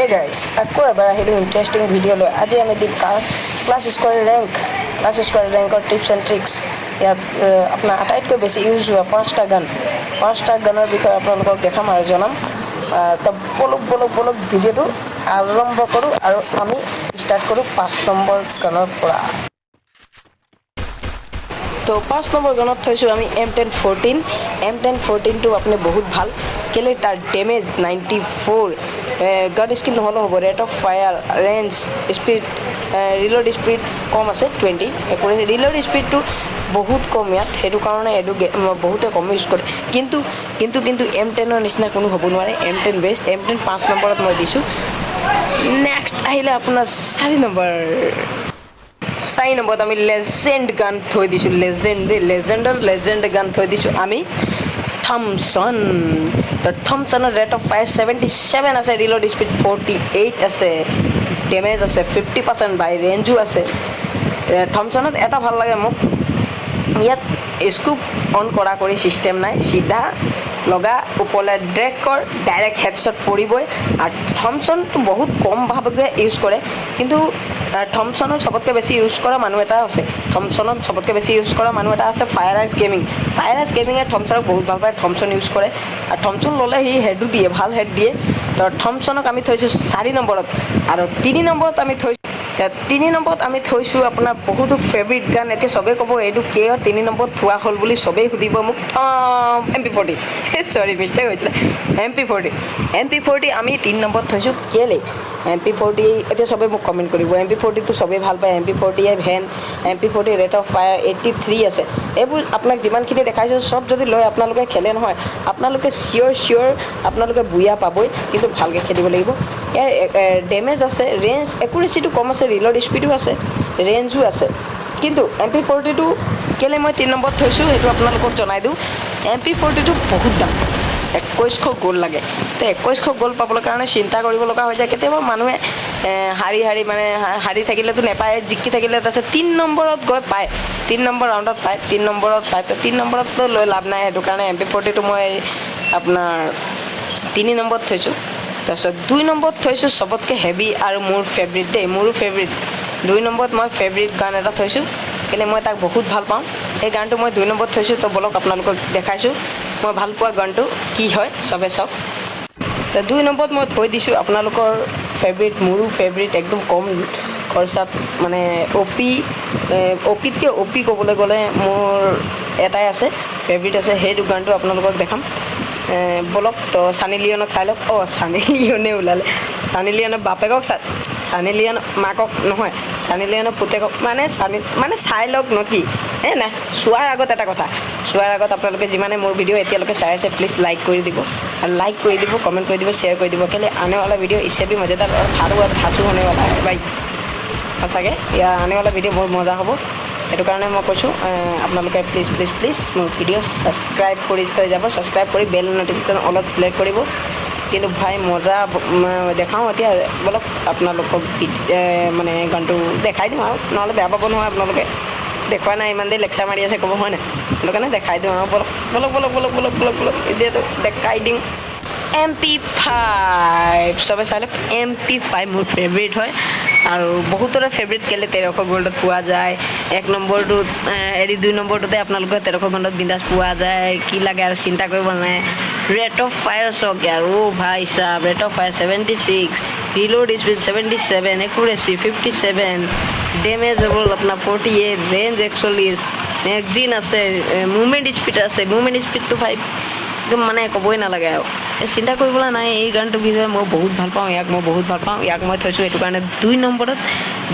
এই গাইজ আকৌ এবাৰ আহিলোঁ ইণ্টাৰেষ্টিং ভিডিঅ' লৈ আজি আমি দিম clash squad rank clash squad ৰেংকৰ tips and tricks ইয়াত আপোনাৰ আটাইতকৈ বেছি ইউজ হোৱা পাঁচটা গান পাঁচটা গানৰ বিষয়ে আপোনালোকক দেখাম আৰু জনাম আ, তো বলক বলক বলক ভিডিঅ'টো আৰম্ভ কৰোঁ আৰু আমি ষ্টাৰ্ট কৰোঁ পাঁচ নম্বৰ গানৰ পৰা তো পাঁচ নম্বৰ গানত থৈছোঁ আমি M ten fourteen M ten ফ'ৰটিনটো আপুনি বহুত ভাল কেলৈ তাৰ damage ninety four gun skill নহ'লেও হ'ব। Rate of fire range speed reload speed কম আছে টুৱেণ্টি ৰিলোড স্পীডটো বহুত কম ইয়াত। সেইটো কাৰণে এইটো বহুতে কম ইউজ কৰে। কিন্তু কিন্তু কিন্তু এম টেনৰ নিচিনা কোনো হ'ব নোৱাৰে। M ten best M ten পাঁচ নম্বৰত মই দিছোঁ। নেক্সট আহিলে আপোনাৰ চাৰি নম্বৰ। চাৰি নম্বৰত আমি লেজেণ্ড গান থৈ দিছোঁ। লেজেণ্ড দেই লেজেণ্ডৰ লেজেণ্ড গান থৈ দিছোঁ আমি। থমছন তো থমছনৰ rate of fire seventy seven আছে ৰিলোড স্পীড ফৰ্টি এইট আছে ডেমেজ আছে ফিফটি পাৰ্চেণ্ট বাই ৰেঞ্জো আছে থমছনত এটা ভাল লাগে মোক ইয়াত স্কুপ অন কৰা কৰি ছিষ্টেম নাই চিধা লগা ওপৰলৈ ড্ৰেগ কৰ ডাইৰেক্ট হেডশ্বট পৰিবই আৰু থমছনটো বহুত কম ভাৱে ইউজ কৰে কিন্তু থমছনক চবতকৈ বেছি ইউজ কৰা মানুহ এটা আছে। থমছনক চবতকৈ বেছি ইউজ কৰা মানুহ এটা আছে fire ice gaming fire ice গেমিঙে থমছনক বহুত ভাল পায় থমছন ইউজ কৰে। আৰু থমছন ল'লে সি হেডো দিয়ে ভাল হেড দিয়ে। তো থমছনক আমি থৈছোঁ চাৰি নম্বৰত। আৰু তিনি নম্বৰত আমি থৈছোঁ তিনি নম্বৰত আমি থৈছোঁ আপোনাৰ বহুতো ফেভৰিট গান এতিয়া চবেই ক'ব এইটো কিয় তিনি নম্বৰত থোৱা হ'ল বুলি চবেই সুধিব মোক M P forty sorry mistake হৈছিলে। M P forty M P forty আমি তিনি নম্বৰত থৈছোঁ কেলৈ? এম পি ফৰ্টি এতিয়া চবেই মোক কমেণ্ট কৰিব। এম পি ফৰ্টিটো চবেই ভাল পায়। M P forty van M P forty rate of fire eighty three আছে। এইবোৰ আপোনাক যিমানখিনি দেখাইছোঁ চব যদি লৈ আপোনালোকে খেলে নহয়। আপোনালোকে চিয়'ৰ চিয়'ৰ আপোনালোকে বুঢ়া পাবই কিন্তু ভালকৈ খেলিব লাগিব। ইয়াৰ ডেমেজ আছে ৰেঞ্জ একুৰেচিটো কম আছে ৰিলোড স্পীডো আছে ৰেঞ্জো আছে। কিন্তু এম পি ফৰ্টিটো কেলৈ মই তিনি নম্বৰত থৈছোঁ সেইটো আপোনালোকক জনাই দিওঁ। এম পি ফৰ্টিটো বহুত দাম একৈছশ গ'ল লাগে। তো একৈছশ গ'ল পাবলৈ কাৰণে চিন্তা কৰিব লগা হৈ যায়। কেতিয়াবা মানুহে হাৰি হাৰি মানে হাৰি থাকিলেতো নেপায় জিকি থাকিলে তাৰপিছত তিনি নম্বৰত গৈ পায়। তিনি নম্বৰ ৰাউণ্ডত পায় তিনি নম্বৰত পায়। তো তিনি নম্বৰততো লৈ লাভ নাই সেইটো কাৰণে এম পি ফৰ্টিটো মই আপোনাৰ তিনি নম্বৰত থৈছোঁ। তাৰপিছত দুই নম্বৰত থৈছোঁ চবতকৈ হেভি আৰু মোৰ ফেভৰিট দেই মোৰো ফেভৰিট দুই নম্বৰত মই ফেভৰিট গান এটা থৈছোঁ কেলৈ মই তাক বহুত ভাল পাওঁ। সেই গানটো মই দুই নম্বৰত থৈছোঁ তো বলক আপোনালোকক দেখাইছোঁ। মই ভাল পোৱা গানটো কি হয় চবে চাওক। তো দুই নম্বৰত মই থৈ দিছোঁ আপোনালোকৰ ফেভৰিট মোৰো ফেভৰিট একদম কম খৰচাত মানে অ' পি অ' পিতকৈ অ' পি ক'বলৈ গ'লে মোৰ এটাই আছে ফেভৰিট আছে সেইটো গানটো আপোনালোকক দেখাম। বলক তো চানি লিয়নক চাই লওক। অঁ চানি লিয়নে ওলালে। চানি লিয়নে বাপেকক চা চানি লিয়ন মাকক নহয় চানি লিয়নে পুতেকক। মানে চানি মানে চাই লওক ন কি? এ নাই চোৱাৰ আগত এটা কথা। চোৱাৰ আগত আপোনালোকে যিমানে মোৰ ভিডিঅ' এতিয়ালৈকে চাই আছে প্লিজ লাইক কৰি দিব। লাইক কৰি দিব কমেণ্ট কৰি দিব শ্বেয়াৰ কৰি দিব। কেলে আনেৱালা ভিডিঅ' ইচ্ছা বি মজাদাৰ ভাল হোৱা ভাচো হোৱা বাই। সঁচাকৈ ইয়াৰ আনেৱালা ভিডিঅ' বহুত মজা হ'ব। সেইটো কাৰণে মই কৈছোঁ আপোনালোকে প্লিজ প্লিজ প্লিজ মোৰ ভিডিঅ' ছাবস্ক্ৰাইব কৰি থৈ যাব ছাবস্ক্ৰাইব কৰি বেল নটিফিকেশ্যন অলপ চিলেক্ট কৰিব। কিন্তু ভাই মজা দেখাওঁ এতিয়া বলক আপোনালোকক মানে গানটো দেখাই দিওঁ আৰু নহ'লে বেয়া পাব নহয় আপোনালোকে। দেখুওৱা নাই ইমান দেৰি লেকচাৰ মাৰি আছে ক'ব হয় নাই? সেইটো কাৰণে দেখাই দিওঁ আৰু বলক বলক বলক বলক বলক বলক বলক এতিয়াতো দেখাই দিওঁ। এম পি ফাইভ চবে চাই লওক এম পি ফাইভ মোৰ ফেভৰিট হয়। আৰু বহুতৰে ফেভৰিট কেলৈ তেৰশ গল্ডত পোৱা যায়। এক নম্বৰটোত এ, হেৰি দুই নম্বৰটোতে আপোনালোকে তেৰশ গল্ডত বিন্দাছ পোৱা যায় কি লাগে আৰু চিন্তা কৰিব নাই ৰেট অফ ফায়াৰ চাওক আৰু ভাই চাব rate of fire seventy six reload speed seventy seven accuracy fifty seven damage হ'ল আপোনাৰ ফৰ্টি এইট ৰেঞ্জ একচল্লিছ মেগজিন আছে মুভমেণ্ট স্পীড আছে মুভমেণ্ট স্পীডটো ফাইভ একদম মানে ক'বই নালাগে আৰু। চিন্তা কৰিবলৈ নাই এই গানটোৰ বিষয়ে মই বহুত ভাল পাওঁ ইয়াক মই বহুত ভাল পাওঁ ইয়াক মই থৈছোঁ সেইটো কাৰণে দুই নম্বৰত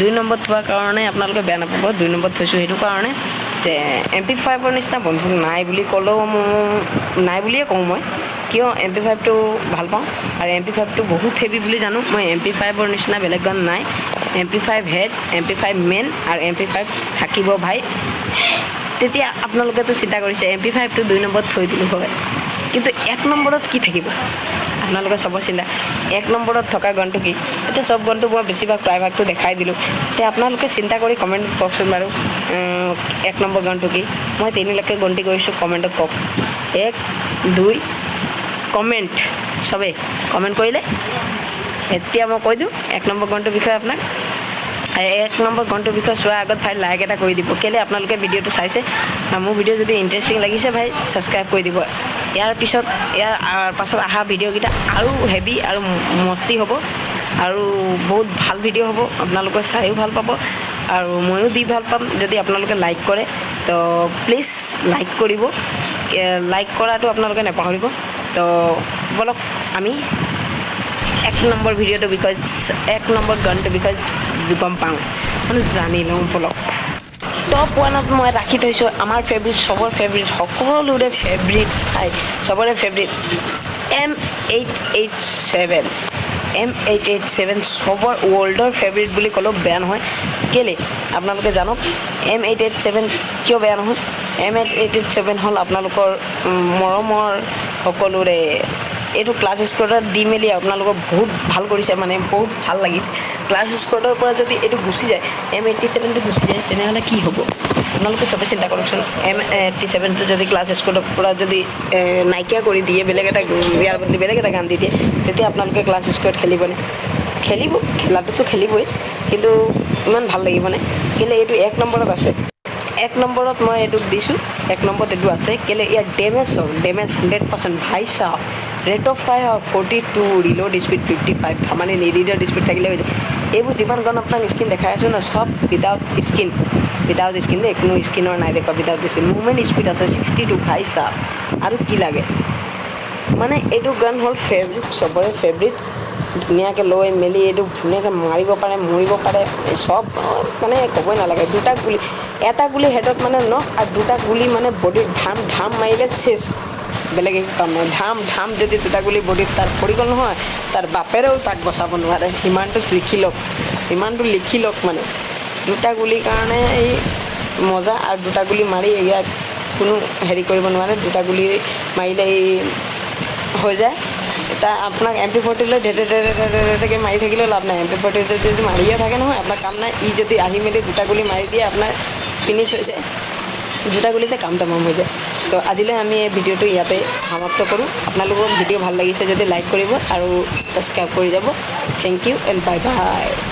দুই নম্বৰত থোৱাৰ কাৰণে আপোনালোকে বেয়া নাপাব দুই নম্বৰত থৈছোঁ সেইটো কাৰণে যে এম পি ফাইভৰ নিচিনা বন্ধু নাই বুলি ক'লেও মোৰ নাই বুলিয়ে কওঁ মই কিয় এম পি ফাইভটো ভাল পাওঁ আৰু এম পি ফাইভটো বহুত হেভি বুলি জানো মই এম পি ফাইভৰ নিচিনা বেলেগ গান নাই M P five head M P five men আৰু এম পি ফাইভ থাকিব ভাই। তেতিয়া আপোনালোকেতো চিন্তা কৰিছে এম পি ফাইভটো দুই নম্বৰত থৈ দিলোঁ হয়। কিন্তু এক নম্বৰত কি থাকিব? আপোনালোকে চবৰ চিন্তা। এক নম্বৰত থকা গানটো কি? এতিয়া চব গানটো মই বেছিভাগ প্ৰায়ভাগটো দেখাই দিলোঁ। এতিয়া আপোনালোকে চিন্তা কৰি কমেণ্টত কওকচোন বাৰু এক নম্বৰ গানটো কি? মই তিনিলৈকে গন্তি কৰিছোঁ কমেণ্টত কওক। এক দুই কমেণ্ট। চবেই কমেণ্ট কৰিলে? এতিয়া মই কৈ দিওঁ এক নম্বৰ গনটোৰ বিষয়ে আপোনাক। এক নম্বৰ গনটোৰ বিষয়ে চোৱাৰ আগত ভাই লাইক এটা কৰি দিব। কেলৈ আপোনালোকে ভিডিঅ'টো চাইছে? মোৰ ভিডিঅ' যদি ইণ্টাৰেষ্টিং লাগিছে ভাই ছাবস্ক্ৰাইব কৰি দিব। ইয়াৰ পিছত ইয়াৰ পাছত অহা ভিডিঅ'কেইটা আৰু হেভি আৰু মস্তি হ'ব। আৰু বহুত ভাল ভিডিঅ' হ'ব আপোনালোকে চাইও ভাল পাব। আৰু ময়ো দি ভাল পাম যদি আপোনালোকে লাইক কৰে। তো প্লিজ লাইক কৰিব। লাইক কৰাটো আপোনালোকে নাপাহৰিব। তো বলক আমি এক নম্বৰ ভিডিঅ'টোৰ বিষয়ে এক নম্বৰ গানটোৰ বিষয়ে গম পাওঁ। মানে জানি লওঁ বলক। টপ ওৱানত মই ৰাখি থৈছোঁ আমাৰ ফেভৰিট চবৰ ফেভৰিট সকলোৰে ফেভৰিট ঠাই চবৰে favourite M eight eight seven M eight eight seven চবৰ ৱৰ্ল্ডৰ ফেভৰিট বুলি ক'লেও বেয়া নহয়। কেলৈ? আপোনালোকে জানক এম এইট এইট ছেভেন কিয় বেয়া নহয়? M eight eight eight seven হ'ল আপোনালোকৰ মৰমৰ সকলোৰে এইটো ক্লাছ স্কোৱাডত দি মেলি আপোনালোকক বহুত ভাল কৰিছে মানে বহুত ভাল লাগিছে। ক্লাছ স্কোৱাডৰ পৰা যদি এইটো গুচি যায় এম এইটটি ছেভেনটো গুচি যায় তেনেহ'লে কি হ'ব? আপোনালোকে চবে চিন্তা কৰকচোন। এম এইটটি ছেভেনটো যদি ক্লাছ স্কোৱাডৰ পৰা যদি নাইকিয়া কৰি দিয়ে বেলেগ এটা ইয়াৰ বদলি বেলেগ এটা গান দি দিয়ে তেতিয়া আপোনালোকে ক্লাছ স্কোৱাড খেলিবনে? খেলিব খেলাটোতো খেলিবই কিন্তু ইমান ভাল লাগিবনে কিন্তু এইটো এক নম্বৰত আছে। এক নম্বৰত মই এইটোক দিছোঁ এক নম্বৰত এইটো আছে কেলৈ ইয়াৰ ডেমেজ চাওক ডেমেজ হাণ্ড্ৰেড পাৰ্চেণ্ট ভাই চাওক rate of fire forty two reload speed fifty five মানে নিৰিডৰ স্পীড থাকিলে হৈ যায়। এইবোৰ যিমান গান আপোনাক স্কিন দেখাই আছোঁ ন চব উইদাউট স্কিন উইদাউট স্কিন দেই কোনো স্কিনৰ নাই দেখুৱা উইদাউট স্কিন মুভমেণ্ট স্পীড আছে ছিক্সটি টু ভাই চাওক আৰু কি লাগে? মানে এইটো গান হ'ল ফেভৰিট চবৰে ফেভৰিট ধুনীয়াকৈ লৈ মেলি এইটো ধুনীয়াকৈ মাৰিব পাৰে মৰিব পাৰে। চব মানে ক'বই নালাগে। দুটা গুলি এটা গুলি হেডত মানে নখ আৰু দুটা গুলি মানে বডিত ধাম ধাম মাৰিলে চেচ বেলেগ ধাম ধাম যদি দুটা গুলি বডিত তাৰ পৰি গ'ল নহয় তাৰ বাপেৰেও তাক বচাব নোৱাৰে। সিমানটো লিখি লওক। সিমানটো লিখি লওক মানে। দুটা গুলিৰ কাৰণে এই মজা আৰু দুটা গুলি মাৰি ইয়াক কোনো হেৰি কৰিব নোৱাৰে। দুটা গুলি মাৰিলে এই হৈ যায়। এতিয়া আপোনাক এম পি ফৰ্টি লৈ ধেতে ধেতে ধেতে ধেতেকৈ মাৰি থাকিলেও লাভ নাই। এম পি ফৰ্টি যদি মাৰিয়ে থাকে নহয় আপোনাৰ কাম নাই। ই যদি আহি মেলি দুটা গুলি মাৰি দিয়ে আপোনাৰ ফিনিছ হৈ যায়। দুটা গুলিতে কাম তামাম হৈ যায়। তো আজিলৈ আমি এই ভিডিঅ'টো ইয়াতে সমাপ্ত কৰোঁ। আপোনালোকৰ ভিডিঅ' ভাল লাগিছে যদি লাইক কৰিব আৰু ছাবস্ক্ৰাইব কৰি যাব। Thank you and bye bye.